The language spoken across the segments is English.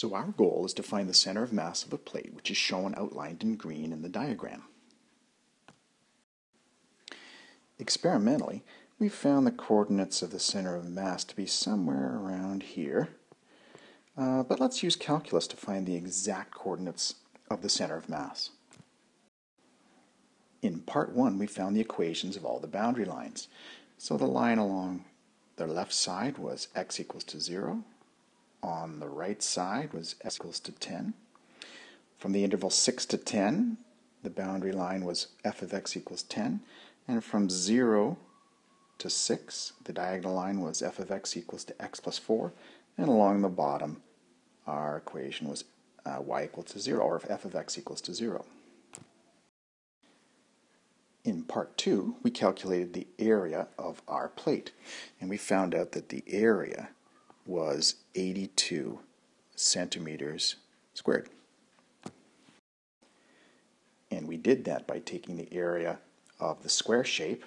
So our goal is to find the center of mass of a plate, which is shown outlined in green in the diagram. Experimentally, we found the coordinates of the center of mass to be somewhere around here. Uh, but let's use calculus to find the exact coordinates of the center of mass. In part 1, we found the equations of all the boundary lines. So the line along the left side was x equals to 0. On the right side was x equals to 10. From the interval 6 to 10, the boundary line was f of x equals 10. And from 0 to 6, the diagonal line was f of x equals to x plus 4. And along the bottom, our equation was uh, y equals to 0, or f of x equals to 0. In part 2, we calculated the area of our plate, and we found out that the area was 82 centimeters squared. And we did that by taking the area of the square shape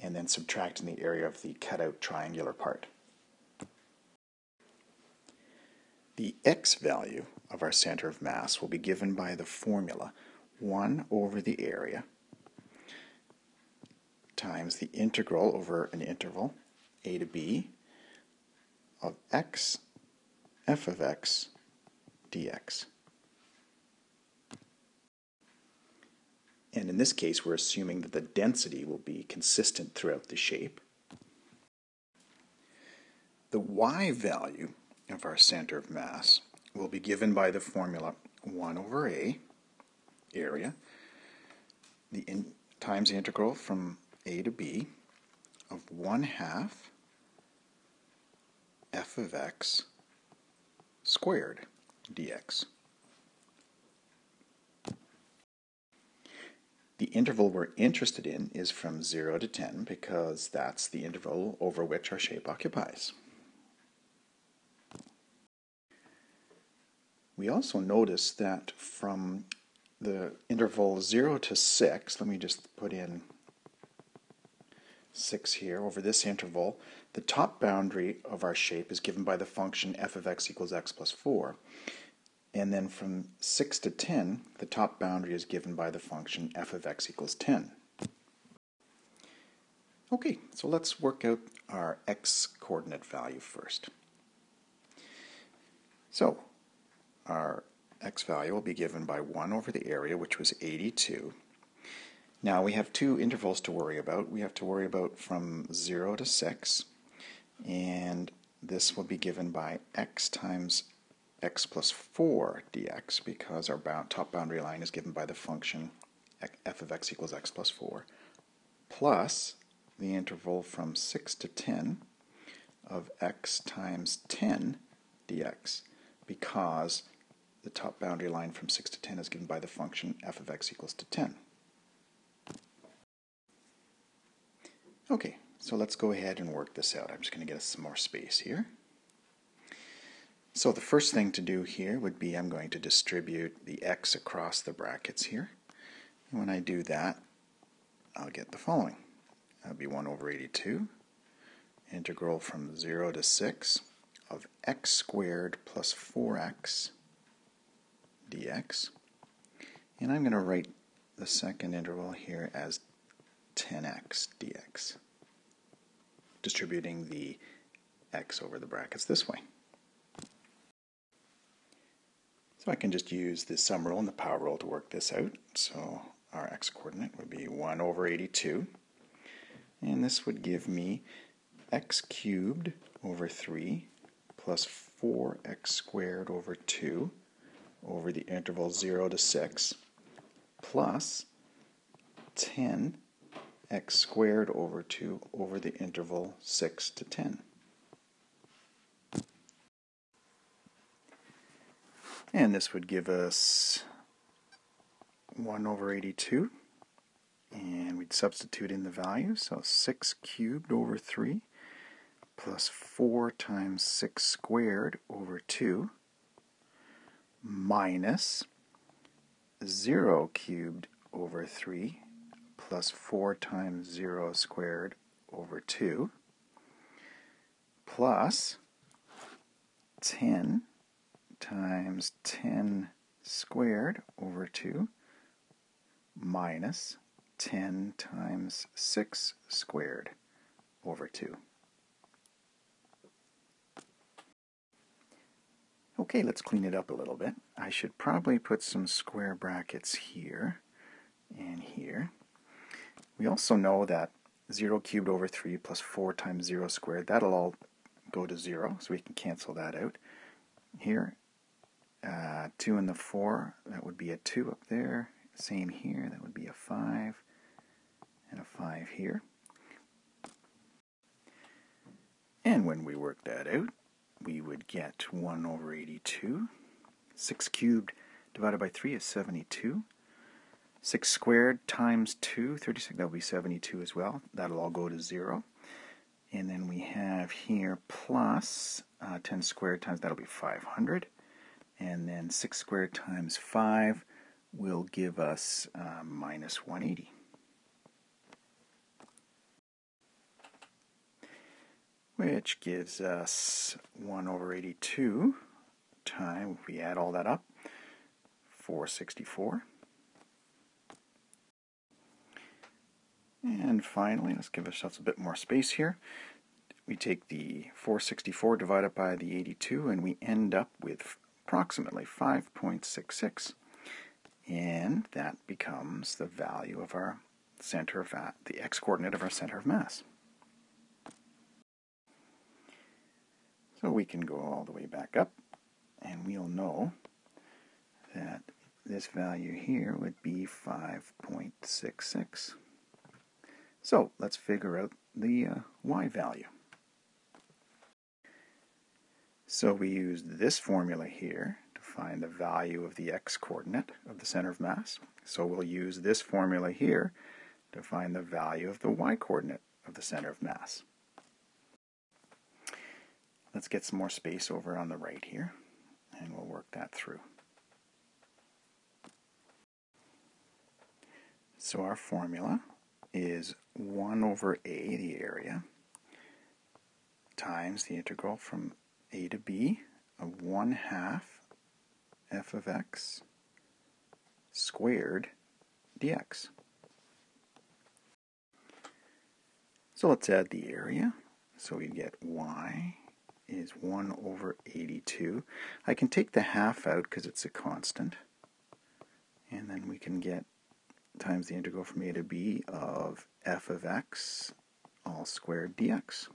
and then subtracting the area of the cutout triangular part. The x value of our center of mass will be given by the formula 1 over the area times the integral over an interval a to b of x f of x dx. And in this case, we're assuming that the density will be consistent throughout the shape. The y value of our center of mass will be given by the formula 1 over a, area, the in, times the integral from a to b of 1 half f of x squared dx. The interval we're interested in is from 0 to 10 because that's the interval over which our shape occupies. We also notice that from the interval 0 to 6, let me just put in 6 here, over this interval, the top boundary of our shape is given by the function f of x equals x plus 4. And then from 6 to 10, the top boundary is given by the function f of x equals 10. Okay, so let's work out our x coordinate value first. So, our x value will be given by 1 over the area, which was 82. Now we have two intervals to worry about. We have to worry about from 0 to 6, and this will be given by x times x plus 4 dx because our bound, top boundary line is given by the function f of x equals x plus 4 plus the interval from 6 to 10 of x times 10 dx because the top boundary line from 6 to 10 is given by the function f of x equals to 10. Okay, so let's go ahead and work this out. I'm just going to get us some more space here. So the first thing to do here would be I'm going to distribute the x across the brackets here. And when I do that, I'll get the following. That'll be 1 over 82, integral from 0 to 6 of x squared plus 4x dx. And I'm going to write the second interval here as 10x dx, distributing the x over the brackets this way. So I can just use the sum rule and the power rule to work this out. So our x coordinate would be 1 over 82. And this would give me x cubed over 3 plus 4x squared over 2 over the interval 0 to 6 plus 10 x squared over 2 over the interval 6 to 10. And this would give us 1 over 82. And we'd substitute in the value, so 6 cubed over 3 plus 4 times 6 squared over 2 minus 0 cubed over 3 plus 4 times 0 squared over 2 plus 10 times 10 squared over 2 minus 10 times 6 squared over 2. Okay, let's clean it up a little bit. I should probably put some square brackets here and here. We also know that 0 cubed over 3 plus 4 times 0 squared, that'll all go to 0, so we can cancel that out. Here, uh, 2 and the 4, that would be a 2 up there. Same here, that would be a 5 and a 5 here. And when we work that out, we would get 1 over 82. 6 cubed divided by 3 is 72. 6 squared times 2, 36, that will be 72 as well. That'll all go to 0. And then we have here plus uh, 10 squared times, that'll be 500. And then 6 squared times 5 will give us uh, minus 180. Which gives us 1 over 82 times, if we add all that up, 464. And finally, let's give ourselves a bit more space here. We take the 464 divided by the 82 and we end up with approximately 5.66. And that becomes the value of our center of the x-coordinate of our center of mass. So we can go all the way back up and we'll know that this value here would be 5.66. So let's figure out the uh, y value. So we use this formula here to find the value of the x-coordinate of the center of mass. So we'll use this formula here to find the value of the y-coordinate of the center of mass. Let's get some more space over on the right here, and we'll work that through. So our formula is 1 over a, the area, times the integral from a to b of 1 half f of x squared dx. So let's add the area. So we get y is 1 over 82. I can take the half out because it's a constant. And then we can get times the integral from a to b of f of x all squared dx.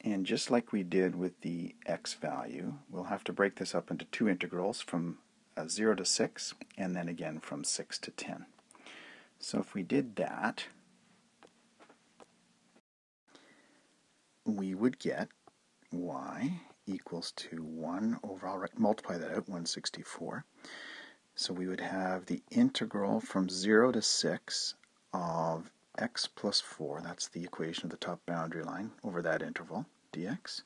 And just like we did with the x value, we'll have to break this up into two integrals from uh, 0 to 6 and then again from 6 to 10. So if we did that, we would get y equals to 1 over, I'll multiply that out, 164. So we would have the integral from 0 to 6 of x plus 4, that's the equation of the top boundary line over that interval, dx,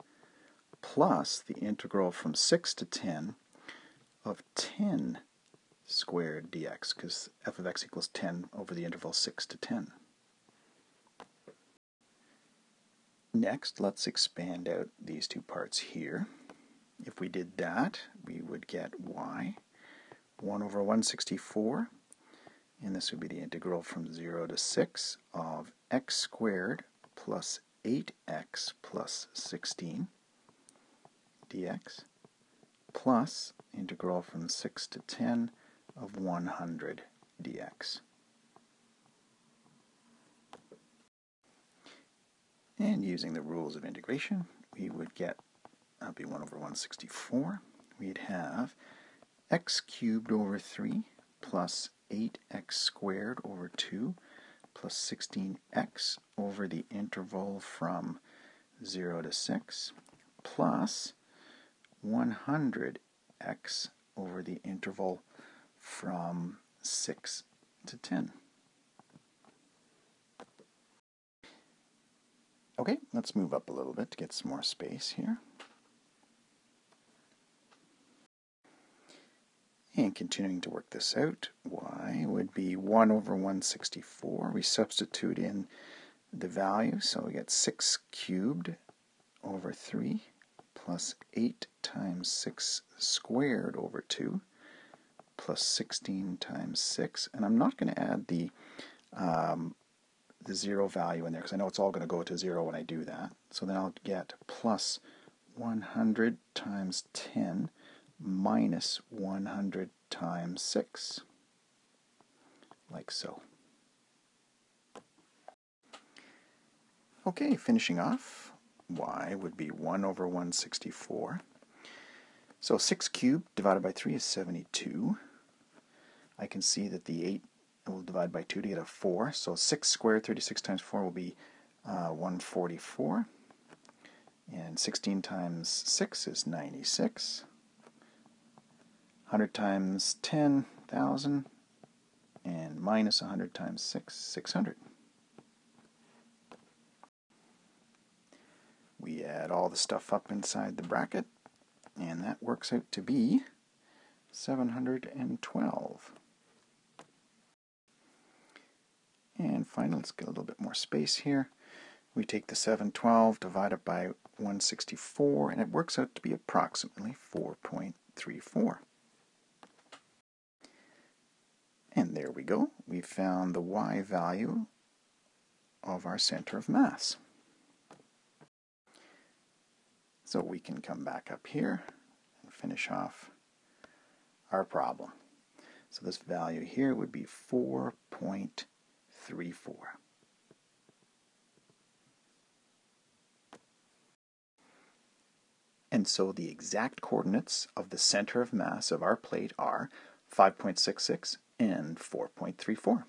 plus the integral from 6 to 10 of 10 squared dx, because f of x equals 10 over the interval 6 to 10. Next, let's expand out these two parts here. If we did that, we would get y 1 over 164, and this would be the integral from 0 to 6 of x squared plus 8x plus 16 dx plus integral from 6 to 10 of 100 dx. And using the rules of integration, we would get, that would be 1 over 164. We'd have x cubed over 3 plus 8x squared over 2 plus 16x over the interval from 0 to 6 plus 100x over the interval from 6 to 10. Okay, let's move up a little bit to get some more space here. And continuing to work this out, y would be 1 over 164. We substitute in the value, so we get 6 cubed over 3 plus 8 times 6 squared over 2 plus 16 times 6. And I'm not going to add the, um, the 0 value in there because I know it's all going to go to 0 when I do that. So then I'll get plus 100 times 10 minus 100 times 6, like so. Okay, finishing off, y would be 1 over 164. So 6 cubed divided by 3 is 72. I can see that the 8 will divide by 2 to get a 4. So 6 squared, 36 times 4 will be uh, 144. And 16 times 6 is 96. 100 times 10, 1000. And minus 100 times 6, 600. We add all the stuff up inside the bracket, and that works out to be 712. And finally, let's get a little bit more space here. We take the 712, divide it by 164, and it works out to be approximately 4.34. And there we go. We found the y value of our center of mass. So we can come back up here and finish off our problem. So this value here would be 4.34. And so the exact coordinates of the center of mass of our plate are 5.66 and 4.34.